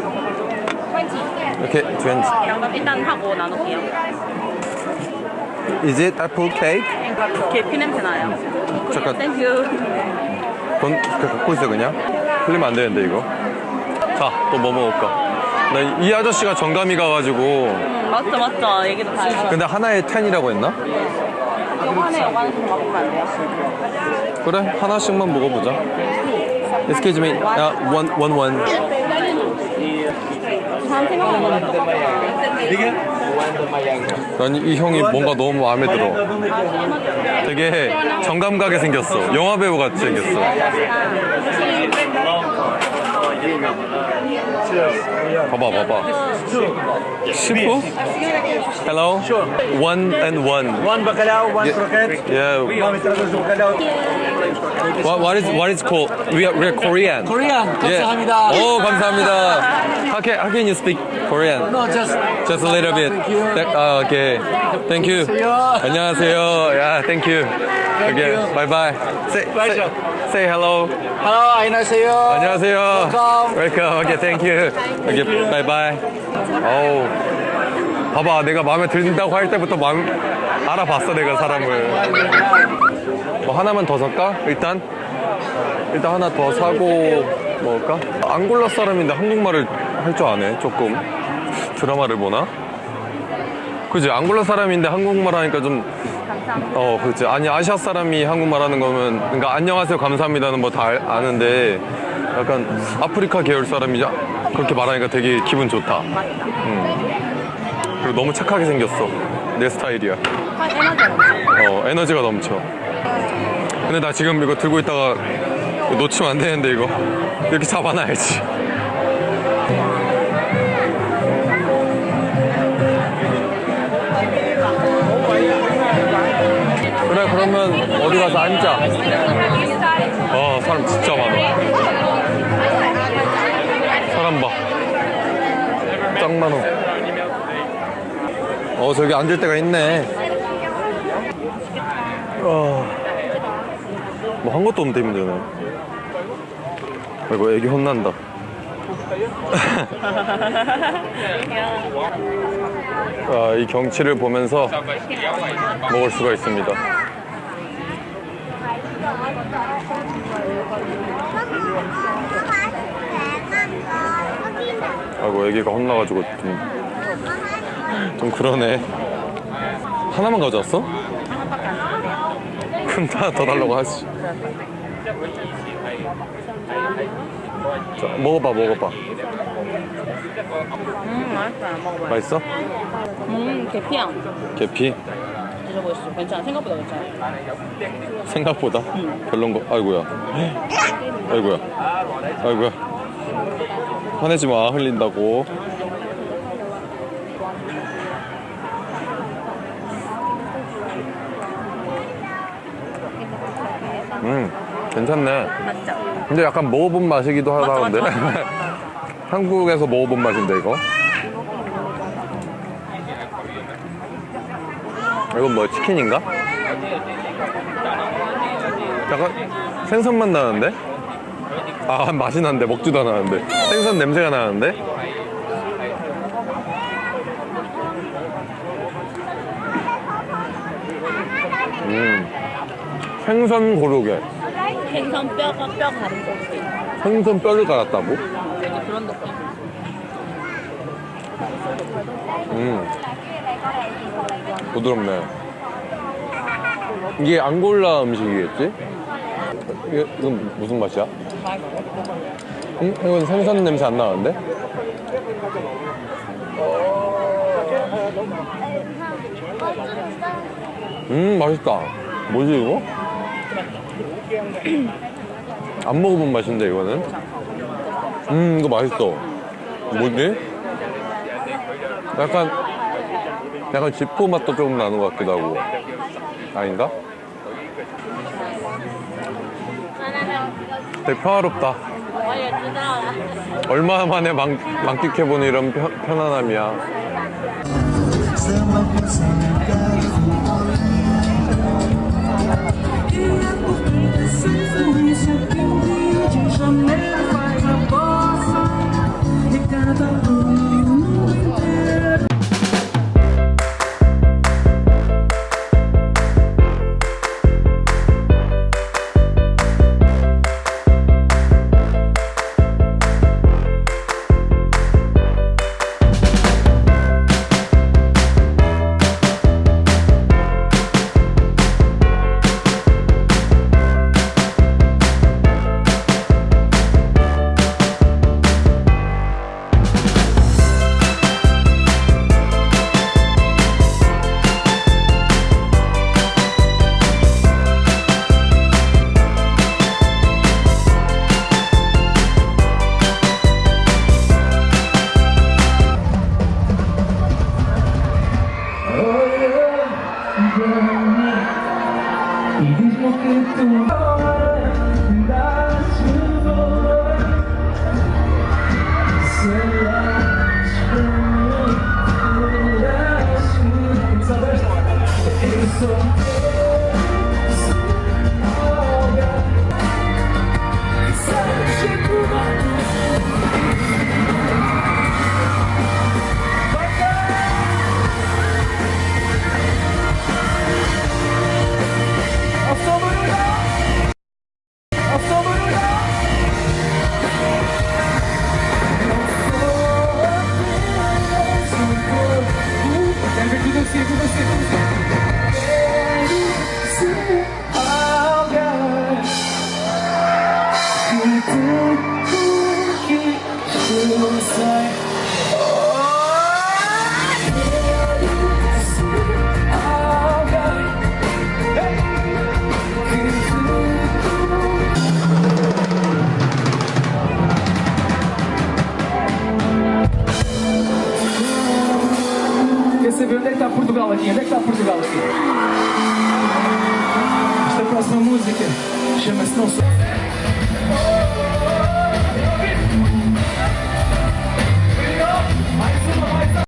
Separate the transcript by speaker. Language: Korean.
Speaker 1: 15 20
Speaker 2: 이렇게 20
Speaker 1: 일단 하고 나눌게요
Speaker 2: Is it apple cake?
Speaker 1: 계피 냄새 나요
Speaker 2: 잠깐.
Speaker 1: thank you
Speaker 2: 돈 그, 갖고 있어 그냥? 흘리면 안 되는데 이거 자 또 뭐 먹을까? 나 이 아저씨가 정감이 가가지고
Speaker 1: 음, 맞죠 맞죠 얘기도 다 해요
Speaker 2: 근데 하나에 10이라고 했나?
Speaker 1: 요번에 좀 먹으면 안 돼요?
Speaker 2: 그래 하나씩만 먹어보자 Excuse me 야, one, one, one 난 이 형이 뭔가 너무 마음에 들어. 되게 정감 가게 생겼어. 영화 배우 같이 생겼어 봐봐 봐봐 시프? Hello? One and one
Speaker 3: One bacalhau, one croquette.
Speaker 2: Yeah
Speaker 3: Vamos trazer o bacalhau.
Speaker 2: What, what is what is called? We are, we are Korean.
Speaker 3: Korean.
Speaker 2: Yeah.
Speaker 3: 감사합니다.
Speaker 2: 오 감사합니다. How can how can you speak Korean?
Speaker 3: No, just
Speaker 2: Just a little bit.
Speaker 3: Thank you.
Speaker 2: Th- uh, okay. Thank you. 안녕하세요. Yeah, thank you. Okay.
Speaker 3: you.
Speaker 2: Bye bye. Say, say,
Speaker 3: Pleasure.
Speaker 2: say hello.
Speaker 3: hello, 안녕하세요.
Speaker 2: 안녕하세요.
Speaker 3: Welcome.
Speaker 2: Welcome. Okay, thank you. Okay, Bye bye. 어우. 봐봐, 내가 마음에 든다고 할 때부터 마음 알아봤어, 내가 사람을. 뭐 하나만 더 살까? 일단 일단 하나 더 사고 먹을까? 앙골라 사람인데 한국말을 할 줄 아네 조금 드라마를 보나? 그지 앙골라 사람인데 한국말 하니까 좀 어, 그렇지. 아니, 아시아 사람이 한국말 하는 거면, 그러니까 안녕하세요, 감사합니다는 뭐 다 아는데, 약간 아프리카 계열 사람이 그렇게 말하니까 되게 기분 좋다. 음. 그리고 너무 착하게 생겼어. 내 스타일이야.
Speaker 1: 한 에너지가 넘쳐
Speaker 2: 어, 에너지가 넘쳐. 근데 나 지금 이거 들고 있다가 놓치면 안 되는데, 이거. 이렇게 잡아놔야지. 그래, 그러면 어디 가서 앉자. 어, 사람 진짜 많아. 사람 봐. 짱 많아. 어, 저기 앉을 데가 있네. 어. 뭐 한 것도 없는데 힘드네. 아이고, 애기 혼난다. 아, 이 경치를 보면서 먹을 수가 있습니다. 아이고, 애기가 혼나가지고 좀, 좀 그러네. 하나만 가져왔어? 그럼 하나 더 달라고 하지. 자, 먹어봐, 먹어봐.
Speaker 1: 음 맛있어
Speaker 2: 맛있어?
Speaker 1: 음 계피향
Speaker 2: 계피?
Speaker 1: 드셔보시죠 괜찮아 생각보다 괜찮아
Speaker 2: 생각보다 별론 거. 아이고야. 아이고야. 아이고야. 화내지 마. 흘린다고. 음, 괜찮네.
Speaker 1: 맞죠?
Speaker 2: 근데 약간 먹어본 맛이기도 하다는데. 한국에서 먹어본 맛인데 이거. 이건 뭐 치킨인가? 약간 생선 맛 나는데? 아 맛이 나는데 먹지도 않았는데 생선 냄새가 나는데? 음 생선 고르게
Speaker 1: 생선 뼈가 뼈 가른 고기
Speaker 2: 생선 뼈를 갈았다고?
Speaker 1: 그런 느낌
Speaker 2: 음 부드럽네 이게 앙골라 음식이겠지? 이게, 이건 무슨 맛이야? 음, 이건 생선 냄새 안 나는데? 음 맛있다 뭐지 이거? 안 먹어본 맛인데 이거는? 음 이거 맛있어. 뭐지? 약간 약간 지포 맛도 조금 나는 것 같기도 하고. 아닌가? 되게 평화롭다. 얼마 만에 만, 만끽해보는 이런 편, 편안함이야
Speaker 4: something beautiful, está Portugal aqui? Onde é que está Portugal aqui? Esta próxima música chama-se Não Sou.